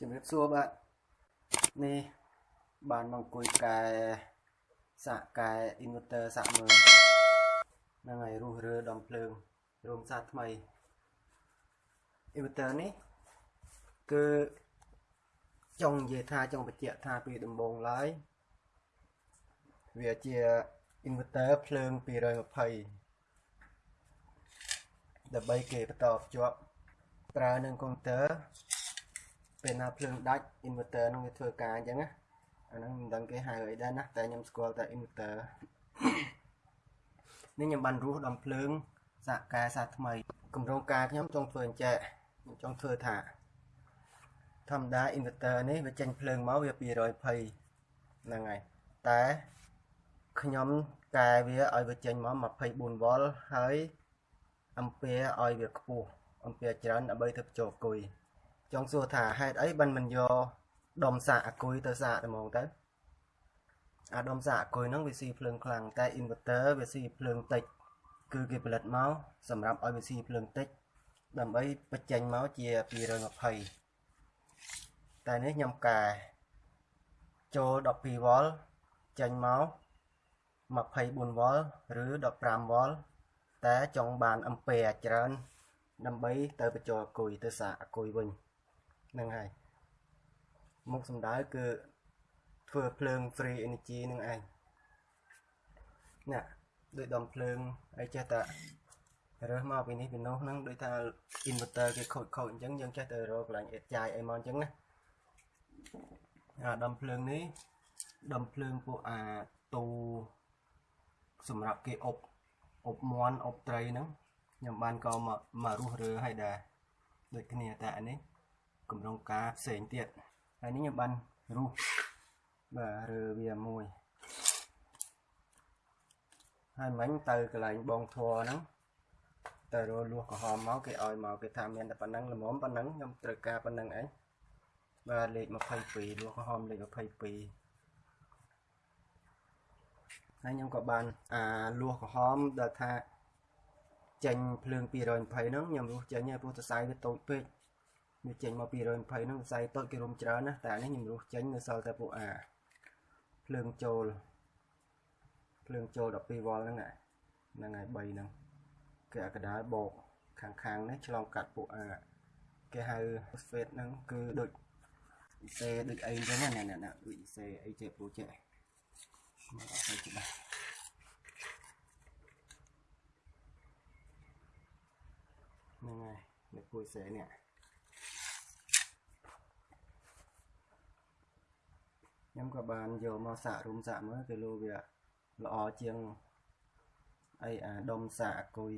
ជំរាបសួរបាទនេះបានមកអង្គុយកែសាក់កែ inverter សាក់មើលហ្នឹងហើយរុះរើដំភ្លើងរោមសាថ្មី inverter នេះគឺចង់និយាយថាចង់បញ្ជាក់ថាពីដំបូងឡើយវាជា inverter ភ្លើង220ដើម្បីគេបន្តភ្ជាប់ប្រើនឹងកុំព្យូទ័រ ពេលណាភ្លើងដាច់ inverter នឹងវាធ្វើការអញ្ចឹងណាអាហ្នឹងមិនដឹងគេហៅអីដែរណាតែខ្ញុំស្គាល់តែ inverter នេះខ្ញុំបានរស់ដំភ្លើងសាកកែសាថ្មីកម្រងការខ្ញុំចង់ធ្វើអញ្ចឹងខ្ញុំចង់ធ្វើថាធម្មតា inverter នេះវាចេញភ្លើងមកវា220ហ្នឹងហើយតែខ្ញុំកែវាឲ្យវាចេញមក24វ៉ុលហើយអំពែឲ្យវាខ្ពស់អំពែច្រើនដើម្បីទៅបញ្ចូលគុយ ចង់សួរថាហេតុអីបានមិនយកដុំសាកអគុយទៅសាកតែហ្មងទៅអាដុំសាកអគុយហ្នឹងវាស៊ីភ្លើងខ្លាំងតែ inverter វាស៊ីភ្លើងតិចគឺគេផលិតមកសម្រាប់ឲ្យវាស៊ីភ្លើងតិចដើម្បីបញ្ចេញមកជា220តែនេះខ្ញុំកែចូល12វ៉ុលចេញមក24វ៉ុលឬ15វ៉ុលតែចង់បានអំពែច្រើនដើម្បីទៅបញ្ចូលអគុយទៅសាកអគុយវិញ ហ្នឹងហើយមុខសំដៅគឺធ្វើភ្លើង free energy នឹងឯងណាដូចដុំភ្លើងអីចេះតែរើសមកពីនេះពីនោះហ្នឹងដូចថា inverter គេខូចខូចអញ្ចឹងយើងចេះតែរកកន្លែងអេតចាយអីមកអញ្ចឹងណាអាដុំភ្លើងនេះដុំភ្លើងពួកអាទូសម្រាប់គេអុបអុបមន់អុបត្រីហ្នឹងខ្ញុំបានក៏មករស់រើឲ្យដែរដូចគ្នាតែអានេះ កម្រងការផ្សេងទៀតហើយនេះខ្ញុំបានរុះបាទរើវាមួយហើយមិញទៅកន្លែងបងធัวហ្នឹងទៅរលួសក្រហមមកគេឲ្យមកគេថាមានតែប៉ុណ្ណឹងល្មមប៉ុណ្ណឹងខ្ញុំត្រូវការប៉ុណ្ណឹងឯងបាទលេខ22លួសក្រហមលេខ22ហើយខ្ញុំក៏បានអាលួសក្រហមដែលថាចេញភ្លើង220ហ្នឹងខ្ញុំរស់ចេញហើយព្រោះសរសៃវាតូចពេក វាចេញមក220ហ្នឹងខ្សែតូចគេរុំច្រើនណាតែនេះខ្ញុំរស់ចេញនៅសល់តែពួកអាភ្លើងចូលភ្លើងចូល12វ៉ុលហ្នឹងហ្នឹងហើយ3ហ្នឹងគេអាកដាលបោកខាងខាងនេះឆ្លងកាត់ពួកអាគេហៅ phosphate ហ្នឹងគឺដូចអ៊ីសេដូចអីចឹងណាណាដូចអ៊ីសេអីចេះព្រូចេះមកអត់ទៅច្បាស់ហ្នឹងហើយនៅពួយសេនេះ ខ្ញុំក៏បានយកមកសាករុំសាកមើលគេលោវាល្អជាងអីអាដុំសាកអគុយ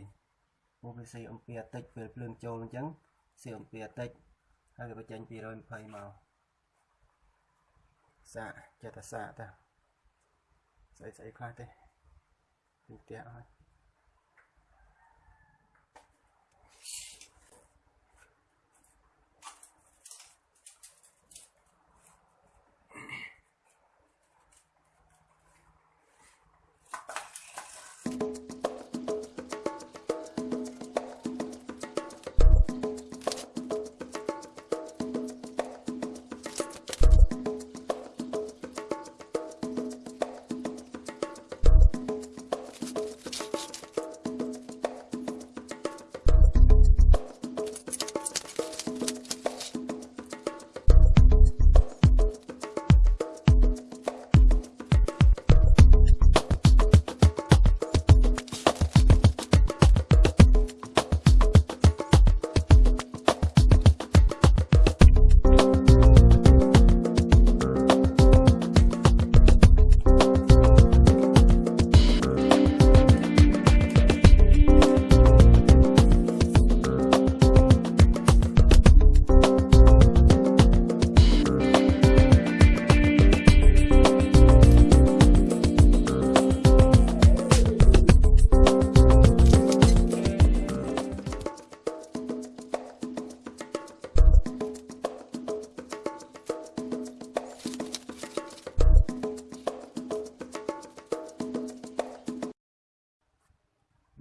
ពួកវាស៊ីអំពីតិចពេលភ្លើងចូលអញ្ចឹងស៊ីអំពីតិចហើយវាបញ្ចេញ220មកសាកចេះតែសាកតាស្អីស្អីខ្លះទេពីផ្ទះអស់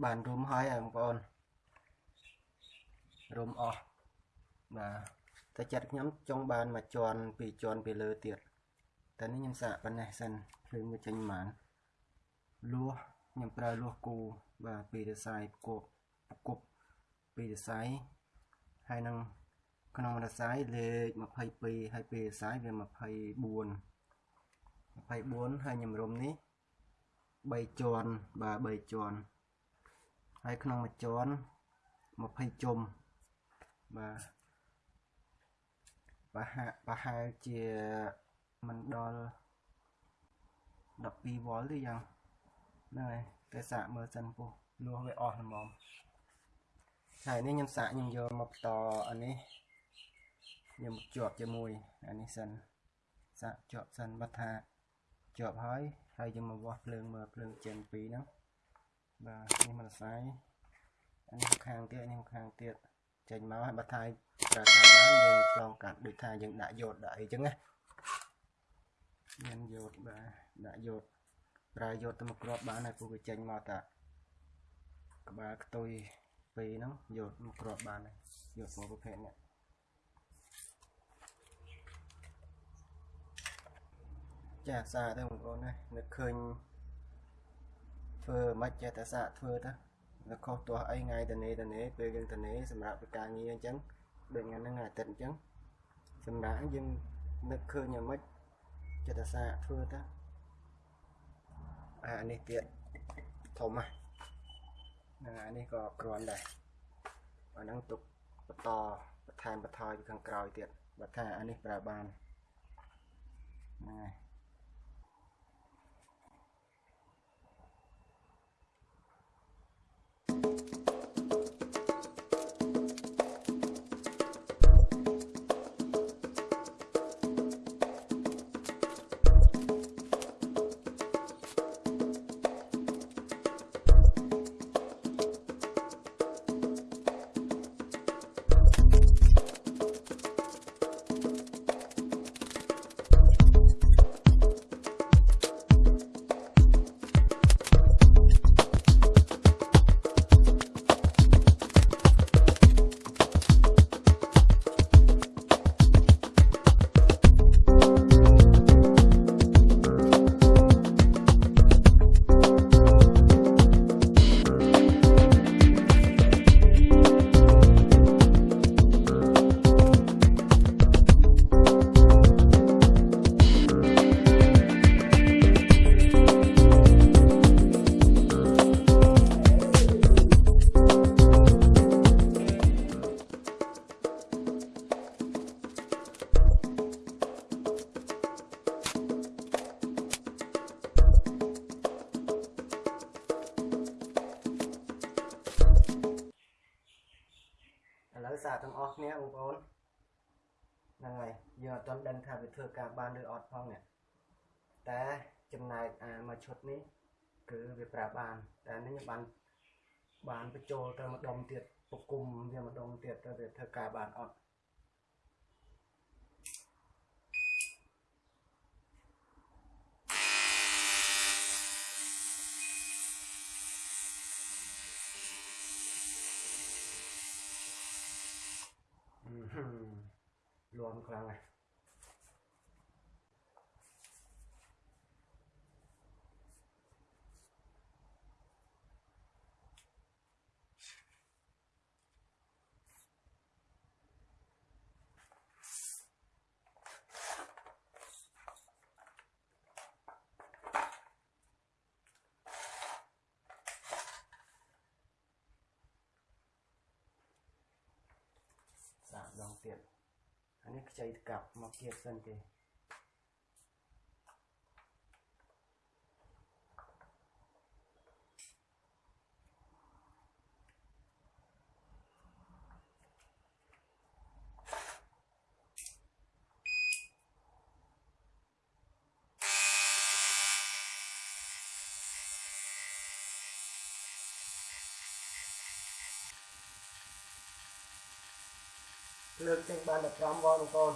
បានរុំហើយបងប្អូនរុំអស់បាទតែចិត្តខ្ញុំចង់បានមួយជាន់ពីរជាន់ពីលើទៀតតែនេះខ្ញុំសាកប៉ុណ្ណេះសិនភ្លើងវាចេញប៉ុន្មានលួសខ្ញុំប្រើលួសគូបាទពីរស័យគប់គប់ពីរស័យហើយនឹងក្នុងរស័យលេខ22ហើយពីរស័យវា24 24ហើយខ្ញុំរុំនេះ3ជាន់បាទ3ជាន់ ហើយក្នុងមួយជាន់20ជុំបាទប្រហែលប្រហែលជាមិនដល់12វ៉ុលទេយ៉ាងហ្នឹងហើយតែសាកមើលសិនពុះលួសវាអស់ល្មមហើយនេះខ្ញុំសាកខ្ញុំយកមកបន្តអានេះខ្ញុំជាប់ជាមួយអានេះសិនសាកជាប់សិនបើថាជាប់ហើយហើយយើងមកវាស់ភ្លើងមើលភ្លើងចេញពីរហ្នឹង បាទនេះមិនស្អាយអានេះខាងទៀតនេះខាងទៀតចេញមកហើយបើថាប្រើតាមបានយើងឆ្លងកាត់ដូចថាយើងដាក់យោតដាក់អីចឹងណាមានយោតបាទដាក់យោតប្រើយោតទៅមកគ្រាប់បានហើយពួកវាចេញមកតាក្បាលខ្ទុយពីរហ្នឹងយោតមកគ្រាប់បានហើយយោតមកប្រភេទនេះចាសាទៅបងប្អូនណានឹកឃើញ ធ្វើមិនចេះតែសាកធ្វើទៅនៅខុសទាស់អីថ្ងៃតនេតនេពេលយើងតនេសម្រាប់ពីការងារអញ្ចឹងដូចថ្ងៃហ្នឹងអាទិត្យអញ្ចឹងសម្រាប់យើងនឹកឃើញយ៉ាងម៉េចចិត្តសាធ្វើទៅអានេះទៀតធំណាហ្នឹងអានេះក៏គ្រាន់ដែរអាហ្នឹងទុកបន្តបន្ថែមបន្ថយពីខាងក្រោយទៀតបើថាអានេះប្រើបានហ្នឹងហើយ ទាំងអស់គ្នាបងប្អូនហ្នឹងហើយយើងអត់ទាន់ដឹងថាវាធ្វើការបានឬអត់ផងនេះតែចំណែកអាមួយឈុតនេះគឺវាប្រើបាន តែនេះខ្ញុំបានបានបញ្ចូលទៅម្ដុំទៀតពគុំវាម្ដុំទៀតទៅវាធ្វើការបានអត់ លន់ខ្លាំងណាស់សាកដងទៀត អានេះខ្ចីកាប់មកគៀបសិនទេ លើកចេញបាន15វ៉ុលបងប្អូន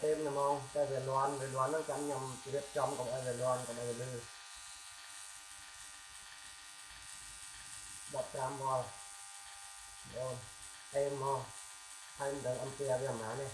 ទេមល្មងតែវាលាន់វាលាន់ហ្នឹងចាំខ្ញុំរៀបចំកុំឲ្យវាលាន់កុំឲ្យវាលឺ15វ៉ុលបងទេមមកហើយមិនដឹងអំពីវាប្រហែលទេ